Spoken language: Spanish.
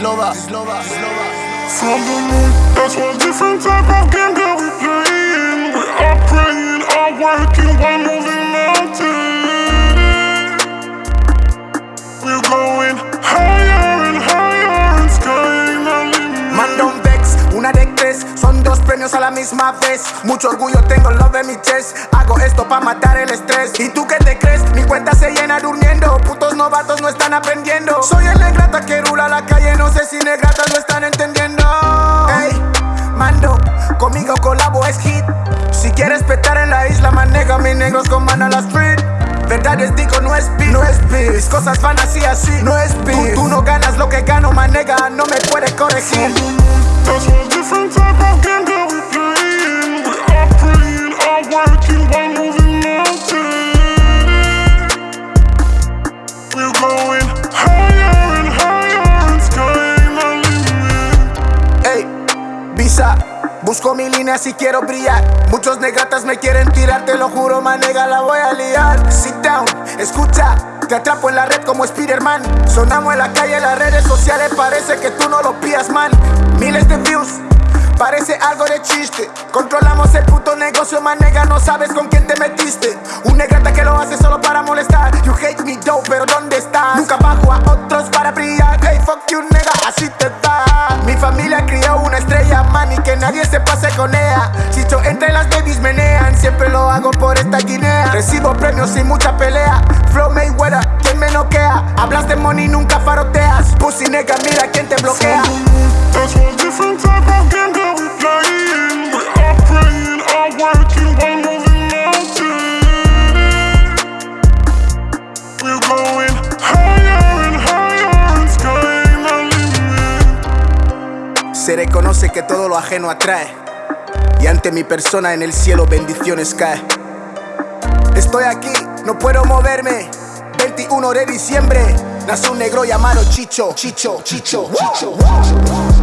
Gislova, Gislova, Gislova. From the moon, that's what different type of game that we playing. We are praying, are working, one moving mountain. We're going higher and higher and sky ain't our limit. Man don't vex, una de tres Son dos premios a la misma vez Mucho orgullo tengo, lo de mi chest Hago esto pa' matar el estrés ¿Y tú qué te crees? Mi cuenta se llena durmiendo novatos no están aprendiendo. Soy el negrata que rula la calle No sé si negratas lo están entendiendo. Ey, mando, conmigo colabo es hit. Si quieres petar en la isla, manega mis negros con man a la street. Verdades digo, no es beat, no es beat Mis cosas van así, así, no es beat Tú, tú no ganas lo que gano, manega No me puedes corregir. That's busco mi línea si quiero brillar. Muchos negatas me quieren tirar, te lo juro, manega, la voy a liar. Sit down, escucha, te atrapo en la red como Spiderman. Sonamos en la calle, en las redes sociales, parece que tú no lo pillas, man. Miles de views. Parece algo de chiste Controlamos el puto negocio, manega No sabes con quién te metiste Un negrata que lo hace solo nadie se pase con ella. Yo entre las babies menean Siempre lo hago por esta guinea. Recibo premios sin mucha pelea. Flow Mayweather, ¿quién me noquea? Hablas de money, nunca faroteas. Pussy nega, mira quién te bloquea Se reconoce que todo lo ajeno atrae. Y ante mi persona en el cielo bendiciones cae. Estoy aquí, no puedo moverme. 21 de diciembre Nace un negro llamado Chicho, Chicho, Chicho, Chicho, Chicho.